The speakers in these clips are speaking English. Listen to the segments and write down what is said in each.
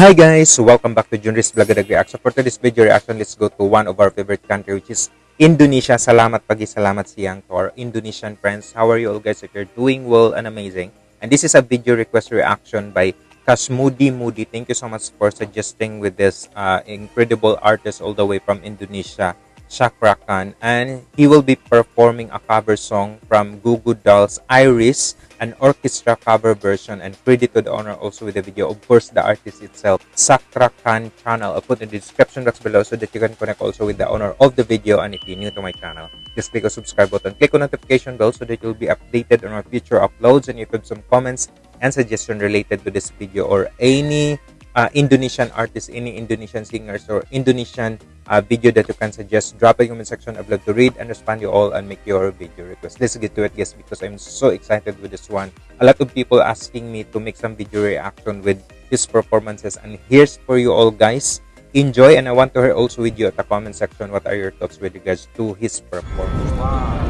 Hi guys, welcome back to Junris Vlogadag Reaction. For today's video reaction, let's go to one of our favorite country which is Indonesia. Salamat pagi, salamat siyang to our Indonesian friends. How are you all guys? If you're doing well and amazing. And this is a video request reaction by Kasmudi Moody. Thank you so much for suggesting with this uh, incredible artist all the way from Indonesia, Shakra Khan. And he will be performing a cover song from Goo Goo Dolls, Iris an orchestra cover version and credit to the owner also with the video. Of course, the artist itself, Sakra Khan channel. I'll put in the description box below so that you can connect also with the owner of the video. And if you're new to my channel, just click the subscribe button, click on notification bell so that you'll be updated on our future uploads. And you have some comments and suggestion related to this video or any uh, Indonesian artists, any Indonesian singers or Indonesian uh, video that you can suggest, drop a comment section. I'd love to read and respond you all and make your video request. Let's get to it, guys, because I'm so excited with this one. A lot of people asking me to make some video reaction with his performances, and here's for you all, guys. Enjoy, and I want to hear also with you at the comment section what are your thoughts with regards to his performance. Wow,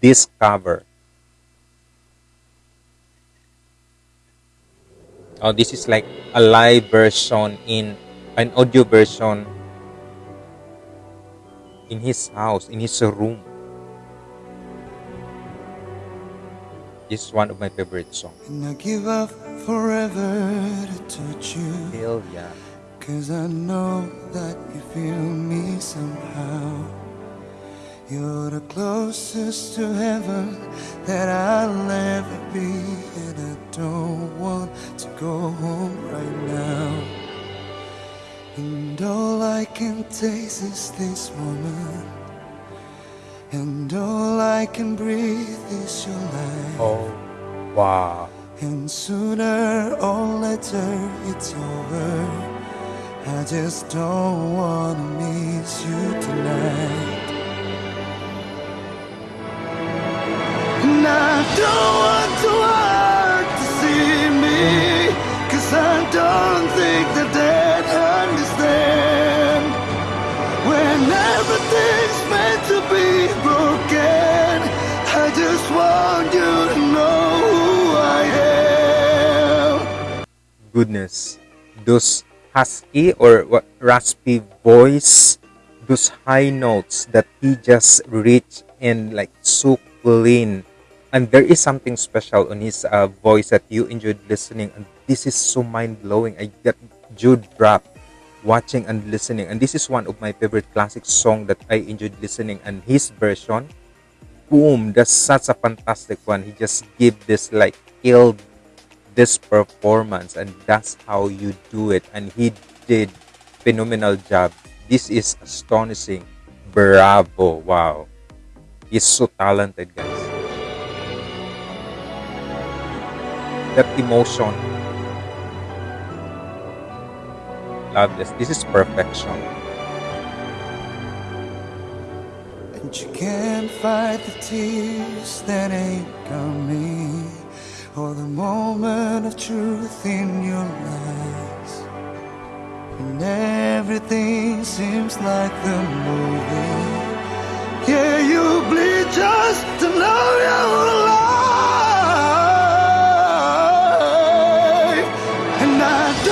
this cover. Oh, this is like a live version in an audio version in his house, in his room. This is one of my favorite songs. And I give up forever to touch you. Hell yeah. Cause I know that you feel me somehow. You're the closest to heaven that I'll ever be, and I don't want to go home right now. And all I can taste is this moment, and all I can breathe is your life. Oh, wow. And sooner or later it's over. I just don't wanna miss you tonight. Don't want to to see me Cause I don't think that they'd understand. When everything's meant to be broken I just want you to know who I am. Goodness, those husky or raspy voice those high notes that he just reached and like so clean and there is something special on his uh, voice that you enjoyed listening and this is so mind-blowing. I got Jude drop watching and listening and this is one of my favorite classic song that i enjoyed listening and his version boom that's such a fantastic one. He just give this like killed this performance and that's how you do it and he did phenomenal job. This is astonishing. Bravo. Wow. He's so talented guys that emotion. Love this. This is perfection. And you can't fight the tears that ain't coming, or the moment of truth in your eyes. And everything seems like the movie. Yeah, you bleed just to know you're alive.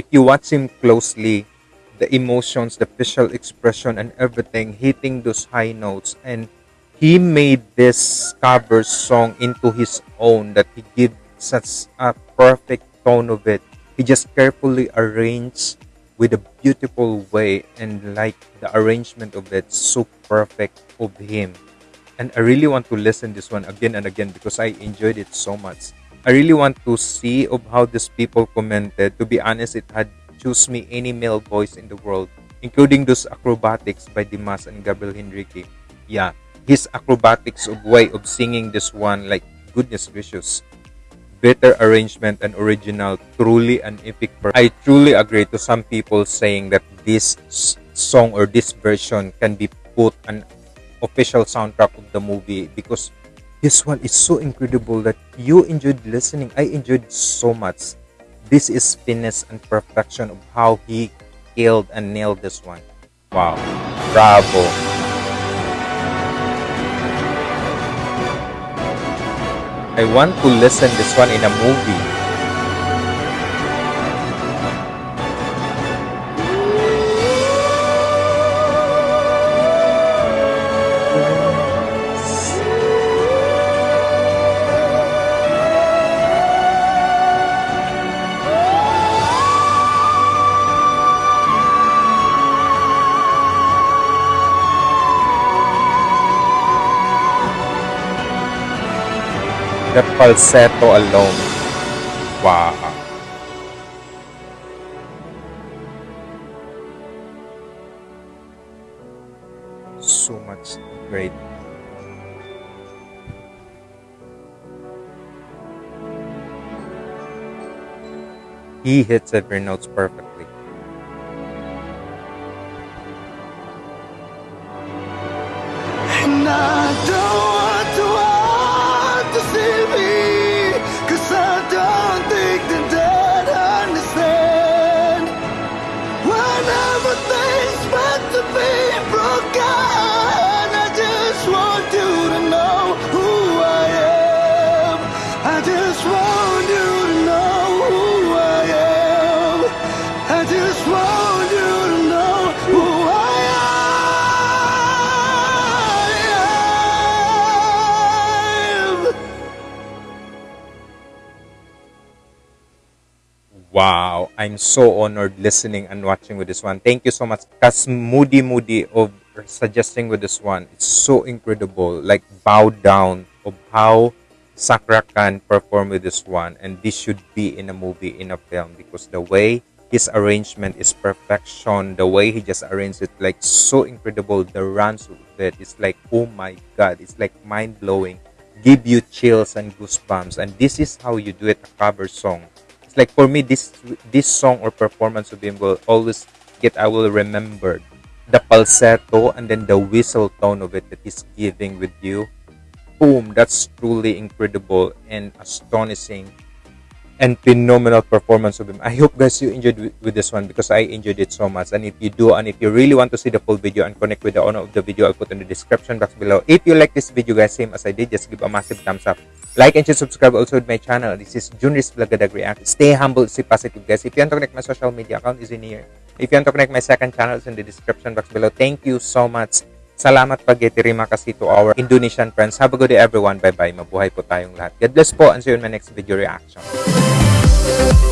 if you watch him closely the emotions, the facial expression and everything hitting those high notes and he made this cover song into his own that he gave such a perfect tone of it. He just carefully arranged with a beautiful way and like the arrangement of it so perfect of him and I really want to listen this one again and again because I enjoyed it so much. I really want to see of how these people commented. To be honest, it had choose me any male voice in the world, including those acrobatics by Dimash and Gabriel Henrique. Yeah, his acrobatics of way of singing this one, like goodness gracious. Better arrangement and original, truly an epic. Per- I truly agree to some people saying that this song or this version can be put an official soundtrack of the movie because this one is so incredible that you enjoyed listening. I enjoyed so much. This is finesse and perfection of how he killed and nailed this one. Wow. Bravo. I want to listen this one in a movie. The falsetto alone. Wow. So much great. He hits every note perfectly. Just want you to know who I am. Wow, I'm so honored listening and watching with this one. Thank you so much. Kas Moody Moody of suggesting with this one. It's so incredible. Like bow down of how Sakra can perform with this one. And this should be in a movie, in a film. Because the way his arrangement is perfection. The way he just arranged it like so incredible. The runs of it is like, oh my god, it's like mind blowing. Give you chills and goosebumps. And this is how you do it, a cover song it's like for me this this song or performance of him will always get I will remember the falsetto and then the whistle tone of it that he's giving with you. Boom, that's truly incredible and astonishing and phenomenal performance of him. I hope guys you enjoyed with, this one because I enjoyed it so much. And if you do, and if you really want to see the full video and connect with the owner of the video, I'll put in the description box below. If you like this video guys, same as I did, just give a massive thumbs up. Like and subscribe also with my channel. This is Junris Vlogadag React. Stay humble, stay positive guys. If you want to connect my social media account is in here. If you want to connect my second channel, it's in the description box below. Thank you so much. Salamat pag terima kasih to our Indonesian friends. Have a good day everyone. Bye-bye. Mabuhay po tayong lahat. God bless po and see you in my next video reaction. Thank